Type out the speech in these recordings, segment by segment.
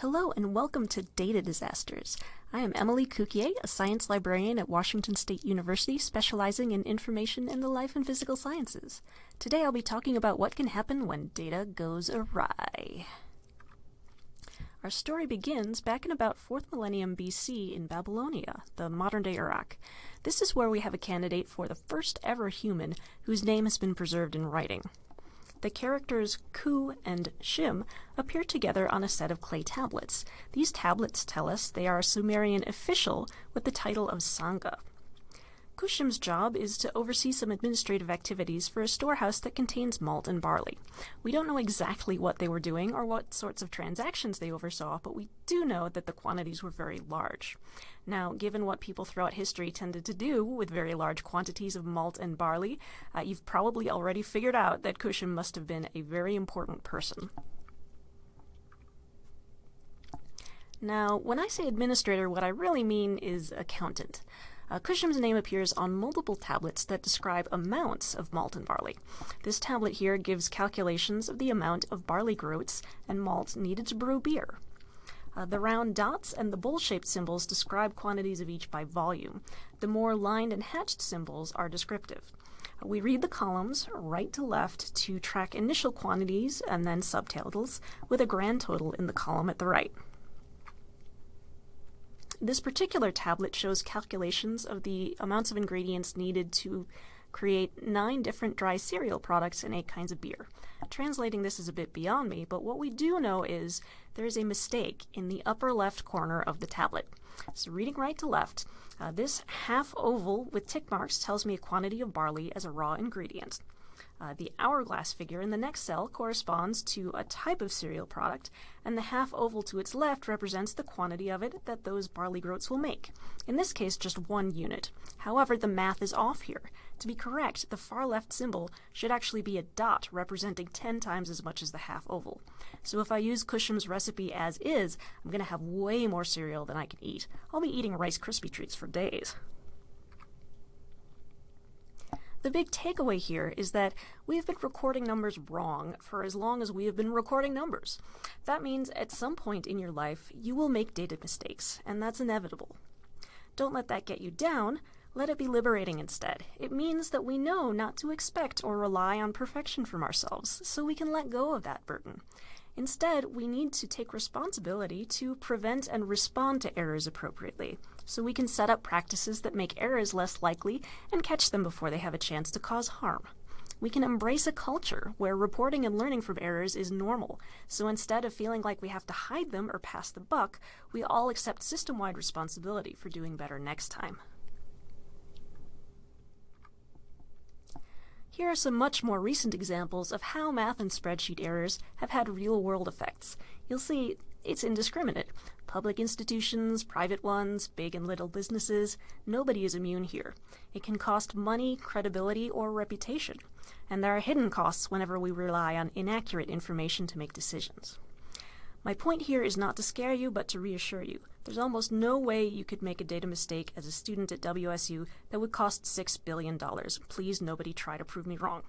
Hello and welcome to Data Disasters. I am Emily Cuquier, a science librarian at Washington State University specializing in information in the life and physical sciences. Today I'll be talking about what can happen when data goes awry. Our story begins back in about 4th millennium BC in Babylonia, the modern-day Iraq. This is where we have a candidate for the first ever human whose name has been preserved in writing the characters Ku and Shim appear together on a set of clay tablets. These tablets tell us they are a Sumerian official with the title of Sanga. Kushim's job is to oversee some administrative activities for a storehouse that contains malt and barley. We don't know exactly what they were doing or what sorts of transactions they oversaw, but we do know that the quantities were very large. Now, given what people throughout history tended to do with very large quantities of malt and barley, uh, you've probably already figured out that Kushim must have been a very important person. Now, when I say administrator, what I really mean is accountant. Uh, Kushim's name appears on multiple tablets that describe amounts of malt and barley. This tablet here gives calculations of the amount of barley groats and malt needed to brew beer. Uh, the round dots and the bowl-shaped symbols describe quantities of each by volume. The more lined and hatched symbols are descriptive. Uh, we read the columns right to left to track initial quantities and then subtotals with a grand total in the column at the right. This particular tablet shows calculations of the amounts of ingredients needed to create nine different dry cereal products and eight kinds of beer. Translating this is a bit beyond me, but what we do know is there is a mistake in the upper left corner of the tablet. So reading right to left, uh, this half oval with tick marks tells me a quantity of barley as a raw ingredient. Uh, the hourglass figure in the next cell corresponds to a type of cereal product, and the half oval to its left represents the quantity of it that those barley groats will make. In this case, just one unit. However, the math is off here. To be correct, the far left symbol should actually be a dot representing 10 times as much as the half oval. So if I use Kushim's recipe as is, I'm going to have way more cereal than I can eat. I'll be eating Rice Krispie treats for days. The big takeaway here is that we have been recording numbers wrong for as long as we have been recording numbers. That means at some point in your life, you will make data mistakes, and that's inevitable. Don't let that get you down. Let it be liberating instead. It means that we know not to expect or rely on perfection from ourselves, so we can let go of that burden. Instead, we need to take responsibility to prevent and respond to errors appropriately, so we can set up practices that make errors less likely and catch them before they have a chance to cause harm. We can embrace a culture where reporting and learning from errors is normal, so instead of feeling like we have to hide them or pass the buck, we all accept system-wide responsibility for doing better next time. Here are some much more recent examples of how math and spreadsheet errors have had real-world effects. You'll see it's indiscriminate. Public institutions, private ones, big and little businesses, nobody is immune here. It can cost money, credibility, or reputation. And there are hidden costs whenever we rely on inaccurate information to make decisions. My point here is not to scare you, but to reassure you. There's almost no way you could make a data mistake as a student at WSU that would cost $6 billion. Please, nobody try to prove me wrong.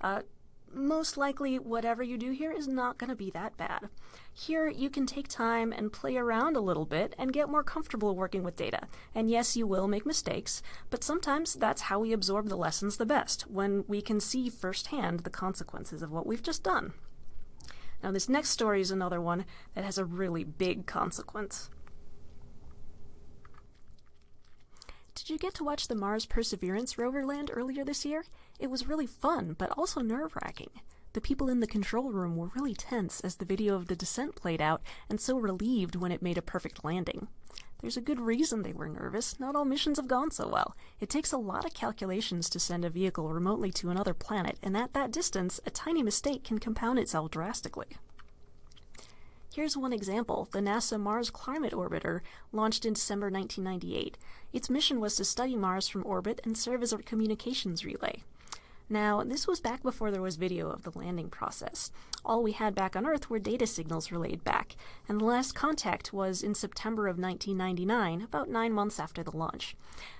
Uh, most likely, whatever you do here is not going to be that bad. Here, you can take time and play around a little bit and get more comfortable working with data. And yes, you will make mistakes, but sometimes that's how we absorb the lessons the best, when we can see firsthand the consequences of what we've just done. Now, this next story is another one that has a really big consequence. Did you get to watch the Mars Perseverance rover land earlier this year? It was really fun, but also nerve-wracking. The people in the control room were really tense as the video of the descent played out, and so relieved when it made a perfect landing. There's a good reason they were nervous. Not all missions have gone so well. It takes a lot of calculations to send a vehicle remotely to another planet, and at that distance, a tiny mistake can compound itself drastically. Here's one example, the NASA Mars Climate Orbiter, launched in December 1998. Its mission was to study Mars from orbit and serve as a communications relay. Now, this was back before there was video of the landing process. All we had back on Earth were data signals relayed back, and the last contact was in September of 1999, about nine months after the launch.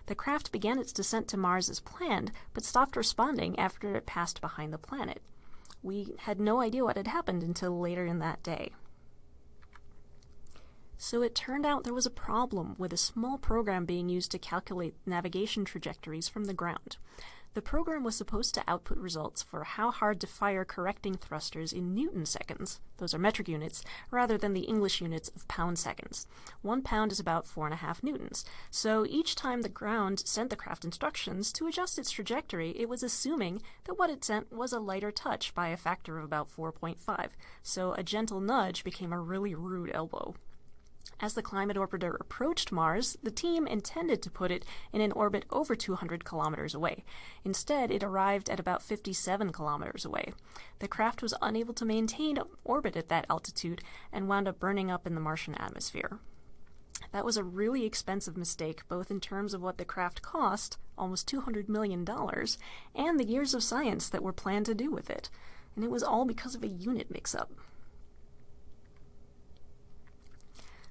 The craft began its descent to Mars as planned, but stopped responding after it passed behind the planet. We had no idea what had happened until later in that day. So it turned out there was a problem with a small program being used to calculate navigation trajectories from the ground. The program was supposed to output results for how hard to fire correcting thrusters in newton seconds, those are metric units, rather than the English units of pound seconds. One pound is about four and a half newtons, so each time the ground sent the craft instructions to adjust its trajectory, it was assuming that what it sent was a lighter touch by a factor of about 4.5, so a gentle nudge became a really rude elbow. As the Climate Orbiter approached Mars, the team intended to put it in an orbit over 200 kilometers away. Instead, it arrived at about 57 kilometers away. The craft was unable to maintain orbit at that altitude and wound up burning up in the Martian atmosphere. That was a really expensive mistake, both in terms of what the craft cost, almost $200 million, and the years of science that were planned to do with it. And it was all because of a unit mix-up.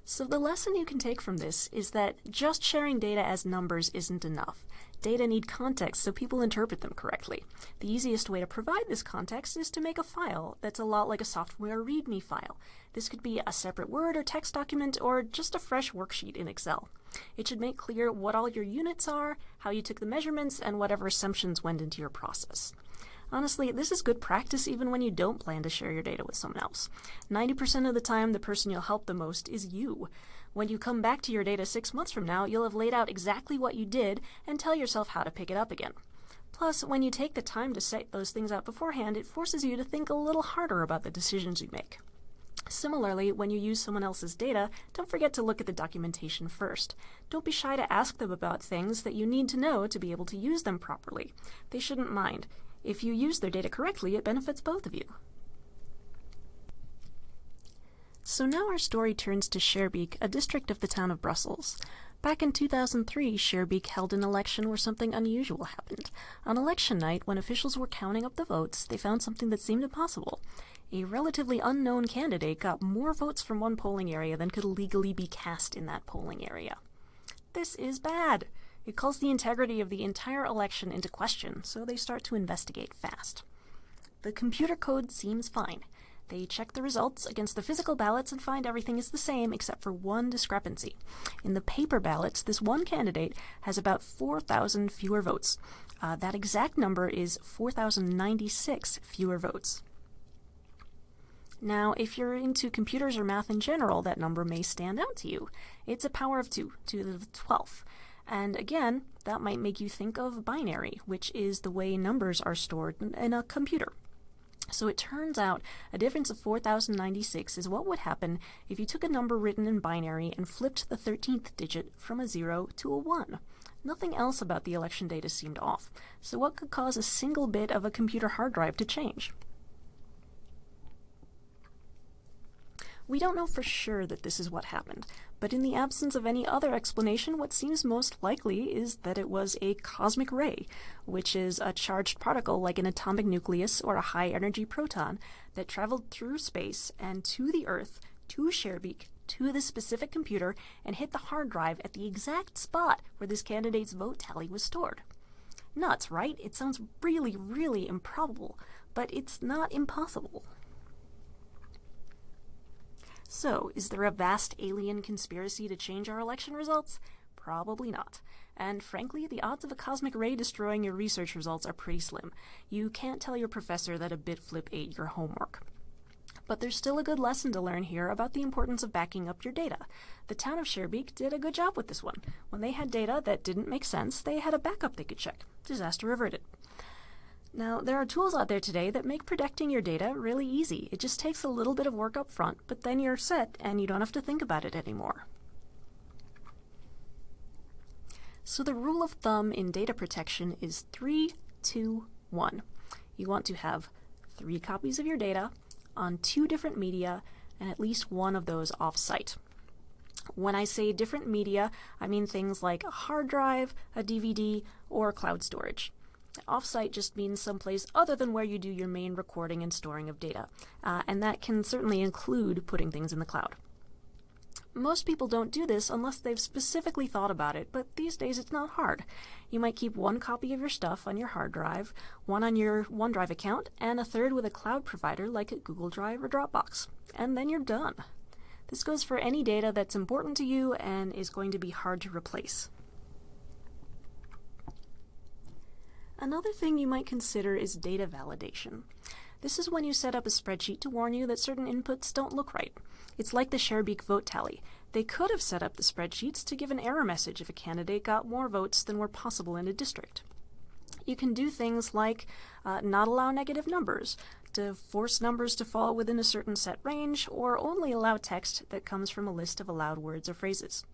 So the lesson you can take from this is that just sharing data as numbers isn't enough. Data need context so people interpret them correctly. The easiest way to provide this context is to make a file that's a lot like a software README file. This could be a separate Word or text document or just a fresh worksheet in Excel. It should make clear what all your units are, how you took the measurements, and whatever assumptions went into your process. Honestly, this is good practice even when you don't plan to share your data with someone else. 90% of the time, the person you'll help the most is you. When you come back to your data six months from now, you'll have laid out exactly what you did and tell yourself how to pick it up again. Plus, when you take the time to set those things out beforehand, it forces you to think a little harder about the decisions you make. Similarly, when you use someone else's data, don't forget to look at the documentation first. Don't be shy to ask them about things that you need to know to be able to use them properly. They shouldn't mind. If you use their data correctly, it benefits both of you. So now our story turns to Schaerbeek, a district of the town of Brussels. Back in 2003, Schaerbeek held an election where something unusual happened. On election night, when officials were counting up the votes, they found something that seemed impossible. A relatively unknown candidate got more votes from one polling area than could legally be cast in that polling area. This is bad. It calls the integrity of the entire election into question, so they start to investigate fast. The computer code seems fine. They check the results against the physical ballots and find everything is the same except for one discrepancy. In the paper ballots, this one candidate has about 4,000 fewer votes. Uh, that exact number is 4,096 fewer votes. Now, if you're into computers or math in general, that number may stand out to you. It's a power of 2, to the 12th. And again, that might make you think of binary, which is the way numbers are stored in a computer. So it turns out a difference of 4096 is what would happen if you took a number written in binary and flipped the 13th digit from a 0 to a 1. Nothing else about the election data seemed off, so what could cause a single bit of a computer hard drive to change? We don't know for sure that this is what happened, but in the absence of any other explanation, what seems most likely is that it was a cosmic ray, which is a charged particle like an atomic nucleus or a high-energy proton that traveled through space and to the Earth, to Schaerbeek, to the specific computer, and hit the hard drive at the exact spot where this candidate's vote tally was stored. Nuts, right? It sounds really, really improbable, but it's not impossible. So, is there a vast alien conspiracy to change our election results? Probably not. And frankly, the odds of a cosmic ray destroying your research results are pretty slim. You can't tell your professor that a bit flip ate your homework. But there's still a good lesson to learn here about the importance of backing up your data. The town of Schaerbeek did a good job with this one. When they had data that didn't make sense, they had a backup they could check. Disaster averted. Now, there are tools out there today that make protecting your data really easy. It just takes a little bit of work up front, but then you're set and you don't have to think about it anymore. So the rule of thumb in data protection is 3, 2, 1. You want to have three copies of your data on two different media and at least one of those off-site. When I say different media, I mean things like a hard drive, a DVD, or cloud storage. Offsite just means someplace other than where you do your main recording and storing of data, uh, and that can certainly include putting things in the cloud. Most people don't do this unless they've specifically thought about it, but these days it's not hard. You might keep one copy of your stuff on your hard drive, one on your OneDrive account, and a third with a cloud provider like Google Drive or Dropbox. And then you're done. This goes for any data that's important to you and is going to be hard to replace. Another thing you might consider is data validation. This is when you set up a spreadsheet to warn you that certain inputs don't look right. It's like the Schaerbeek vote tally. They could have set up the spreadsheets to give an error message if a candidate got more votes than were possible in a district. You can do things like uh, not allow negative numbers, to force numbers to fall within a certain set range, or only allow text that comes from a list of allowed words or phrases.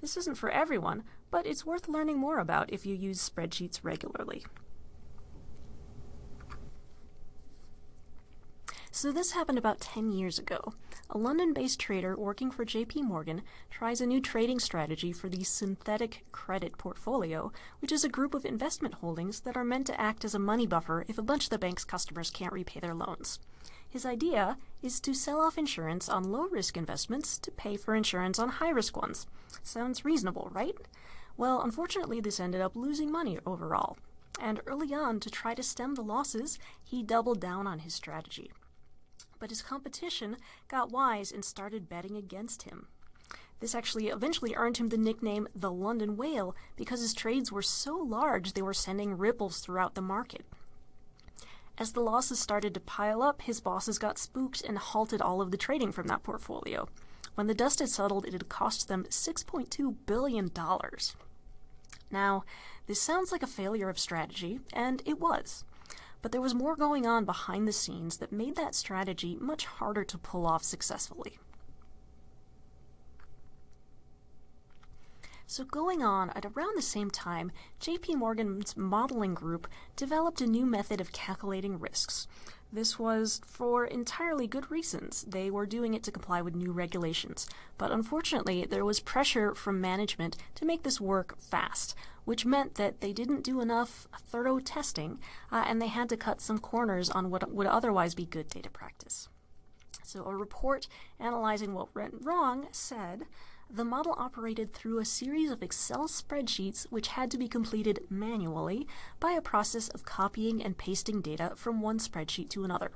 This isn't for everyone, but it's worth learning more about if you use spreadsheets regularly. So this happened about 10 years ago. A London-based trader working for JP Morgan tries a new trading strategy for the synthetic credit portfolio, which is a group of investment holdings that are meant to act as a money buffer if a bunch of the bank's customers can't repay their loans. His idea is to sell off insurance on low-risk investments to pay for insurance on high-risk ones. Sounds reasonable, right? Well, unfortunately, this ended up losing money overall. And early on, to try to stem the losses, he doubled down on his strategy but his competition got wise and started betting against him. This actually eventually earned him the nickname the London Whale because his trades were so large they were sending ripples throughout the market. As the losses started to pile up, his bosses got spooked and halted all of the trading from that portfolio. When the dust had settled, it had cost them $6.2 billion. Now, this sounds like a failure of strategy, and it was but there was more going on behind the scenes that made that strategy much harder to pull off successfully. So going on, at around the same time, JP Morgan's modeling group developed a new method of calculating risks. This was for entirely good reasons. They were doing it to comply with new regulations. But unfortunately, there was pressure from management to make this work fast, which meant that they didn't do enough thorough testing uh, and they had to cut some corners on what would otherwise be good data practice. So a report analyzing what went wrong said, the model operated through a series of Excel spreadsheets which had to be completed manually by a process of copying and pasting data from one spreadsheet to another.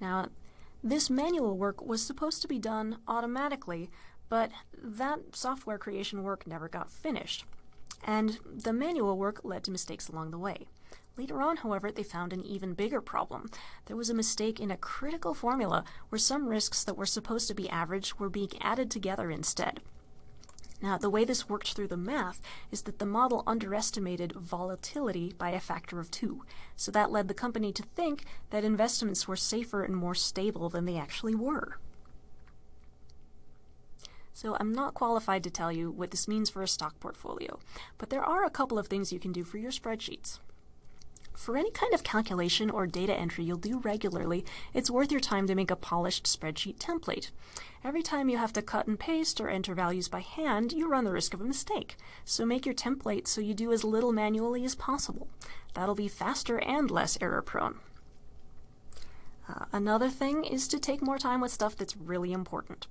Now, this manual work was supposed to be done automatically, but that software creation work never got finished and the manual work led to mistakes along the way. Later on, however, they found an even bigger problem. There was a mistake in a critical formula where some risks that were supposed to be averaged were being added together instead. Now, the way this worked through the math is that the model underestimated volatility by a factor of two. So that led the company to think that investments were safer and more stable than they actually were. So I'm not qualified to tell you what this means for a stock portfolio, but there are a couple of things you can do for your spreadsheets. For any kind of calculation or data entry you'll do regularly, it's worth your time to make a polished spreadsheet template. Every time you have to cut and paste or enter values by hand, you run the risk of a mistake. So make your template so you do as little manually as possible. That'll be faster and less error prone. Uh, another thing is to take more time with stuff that's really important.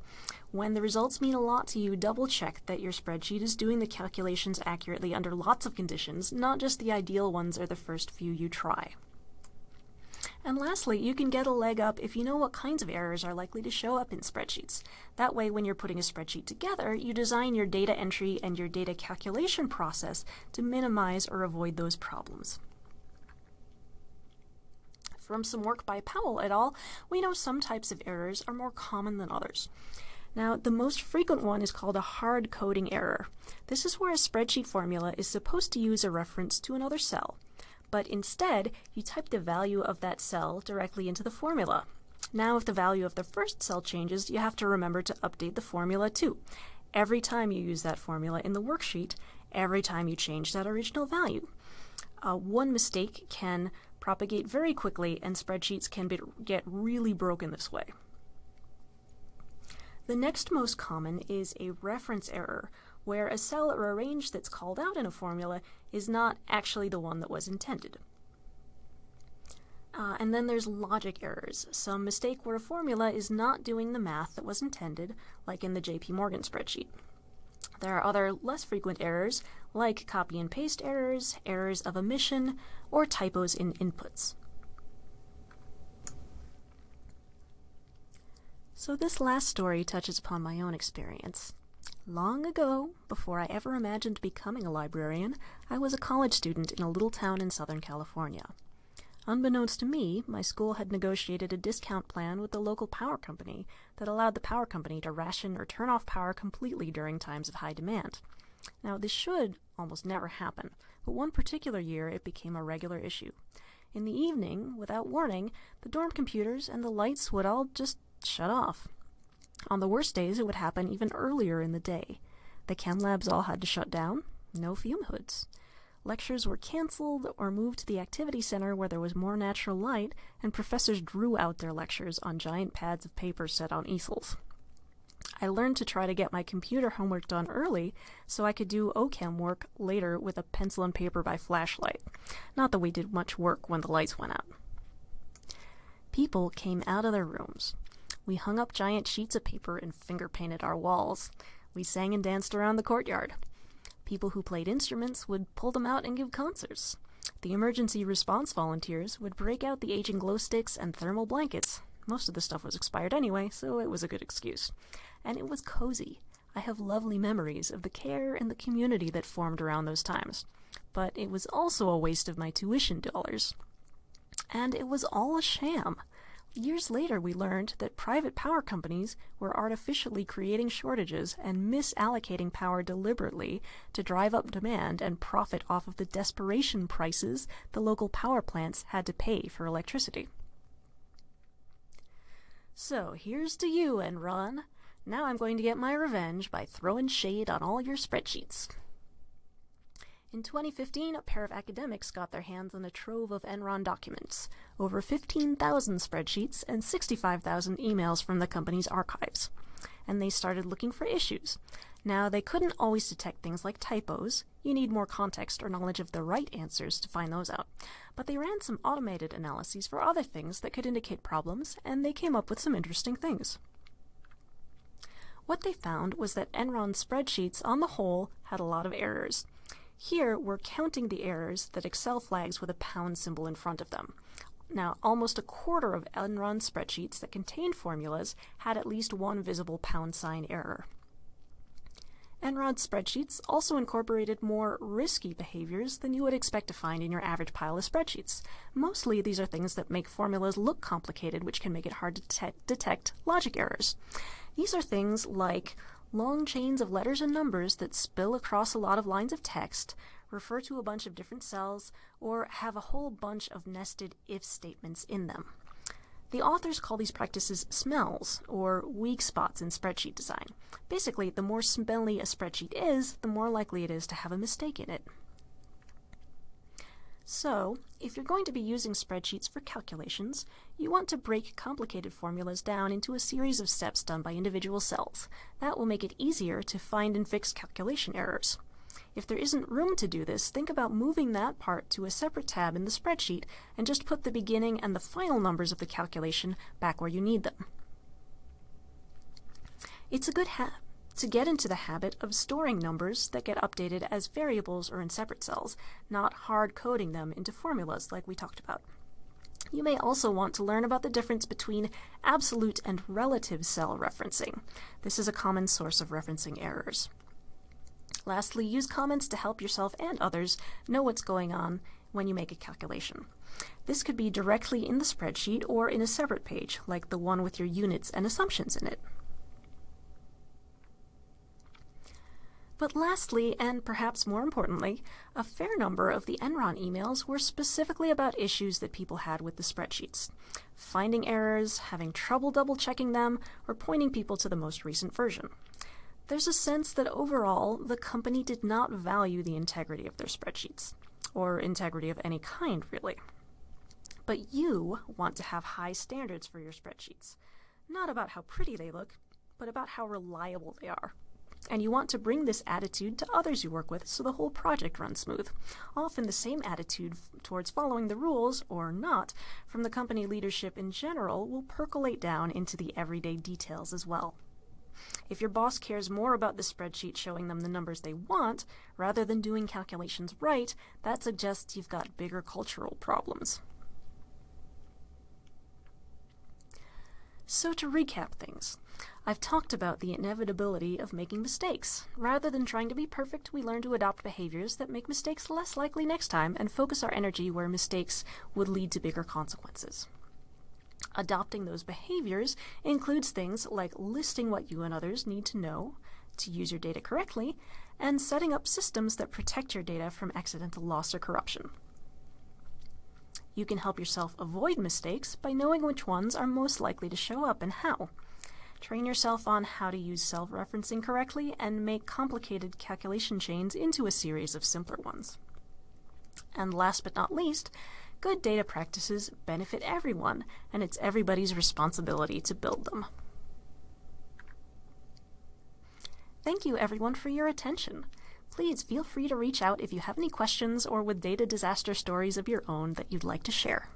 When the results mean a lot to you, double check that your spreadsheet is doing the calculations accurately under lots of conditions, not just the ideal ones or the first few you try. And lastly, you can get a leg up if you know what kinds of errors are likely to show up in spreadsheets. That way, when you're putting a spreadsheet together, you design your data entry and your data calculation process to minimize or avoid those problems. From some work by Powell et al., we know some types of errors are more common than others. Now, the most frequent one is called a hard coding error. This is where a spreadsheet formula is supposed to use a reference to another cell, but instead, you type the value of that cell directly into the formula. Now, if the value of the first cell changes, you have to remember to update the formula too. Every time you use that formula in the worksheet, every time you change that original value. Uh, one mistake can propagate very quickly and spreadsheets can be, get really broken this way. The next most common is a reference error, where a cell or a range that's called out in a formula is not actually the one that was intended. Uh, and then there's logic errors, some mistake where a formula is not doing the math that was intended, like in the JP Morgan spreadsheet. There are other less frequent errors, like copy and paste errors, errors of omission, or typos in inputs. So this last story touches upon my own experience. Long ago, before I ever imagined becoming a librarian, I was a college student in a little town in Southern California. Unbeknownst to me, my school had negotiated a discount plan with the local power company that allowed the power company to ration or turn off power completely during times of high demand. Now, this should almost never happen, but one particular year it became a regular issue. In the evening, without warning, the dorm computers and the lights would all just shut off. On the worst days, it would happen even earlier in the day. The chem labs all had to shut down, no fume hoods. Lectures were cancelled or moved to the activity center where there was more natural light, and professors drew out their lectures on giant pads of paper set on easels. I learned to try to get my computer homework done early so I could do OChem work later with a pencil and paper by flashlight. Not that we did much work when the lights went out. People came out of their rooms. We hung up giant sheets of paper and finger painted our walls. We sang and danced around the courtyard. People who played instruments would pull them out and give concerts. The emergency response volunteers would break out the aging glow sticks and thermal blankets. Most of the stuff was expired anyway, so it was a good excuse. And it was cozy. I have lovely memories of the care and the community that formed around those times. But it was also a waste of my tuition dollars. And it was all a sham. Years later, we learned that private power companies were artificially creating shortages and misallocating power deliberately to drive up demand and profit off of the desperation prices the local power plants had to pay for electricity. So here's to you, and Enron. Now I'm going to get my revenge by throwing shade on all your spreadsheets. In 2015, a pair of academics got their hands on a trove of Enron documents, over 15,000 spreadsheets, and 65,000 emails from the company's archives. And they started looking for issues. Now, they couldn't always detect things like typos. You need more context or knowledge of the right answers to find those out. But they ran some automated analyses for other things that could indicate problems, and they came up with some interesting things. What they found was that Enron's spreadsheets, on the whole, had a lot of errors. Here, we're counting the errors that Excel flags with a pound symbol in front of them. Now, almost a quarter of Enron spreadsheets that contained formulas had at least one visible pound sign error. Enron spreadsheets also incorporated more risky behaviors than you would expect to find in your average pile of spreadsheets. Mostly, these are things that make formulas look complicated, which can make it hard to detect logic errors. These are things like long chains of letters and numbers that spill across a lot of lines of text, refer to a bunch of different cells, or have a whole bunch of nested if statements in them. The authors call these practices smells, or weak spots in spreadsheet design. Basically, the more smelly a spreadsheet is, the more likely it is to have a mistake in it. So, if you're going to be using spreadsheets for calculations, you want to break complicated formulas down into a series of steps done by individual cells. That will make it easier to find and fix calculation errors. If there isn't room to do this, think about moving that part to a separate tab in the spreadsheet and just put the beginning and the final numbers of the calculation back where you need them. It's a good habit to get into the habit of storing numbers that get updated as variables or in separate cells, not hard coding them into formulas like we talked about. You may also want to learn about the difference between absolute and relative cell referencing. This is a common source of referencing errors. Lastly, use comments to help yourself and others know what's going on when you make a calculation. This could be directly in the spreadsheet or in a separate page, like the one with your units and assumptions in it. But lastly, and perhaps more importantly, a fair number of the Enron emails were specifically about issues that people had with the spreadsheets. Finding errors, having trouble double checking them, or pointing people to the most recent version. There's a sense that overall, the company did not value the integrity of their spreadsheets, or integrity of any kind, really. But you want to have high standards for your spreadsheets, not about how pretty they look, but about how reliable they are and you want to bring this attitude to others you work with so the whole project runs smooth. Often the same attitude towards following the rules, or not, from the company leadership in general will percolate down into the everyday details as well. If your boss cares more about the spreadsheet showing them the numbers they want, rather than doing calculations right, that suggests you've got bigger cultural problems. So to recap things, I've talked about the inevitability of making mistakes. Rather than trying to be perfect, we learn to adopt behaviors that make mistakes less likely next time and focus our energy where mistakes would lead to bigger consequences. Adopting those behaviors includes things like listing what you and others need to know to use your data correctly, and setting up systems that protect your data from accidental loss or corruption. You can help yourself avoid mistakes by knowing which ones are most likely to show up and how. Train yourself on how to use self-referencing correctly and make complicated calculation chains into a series of simpler ones. And last but not least, good data practices benefit everyone, and it's everybody's responsibility to build them. Thank you everyone for your attention. Please feel free to reach out if you have any questions or with data disaster stories of your own that you'd like to share.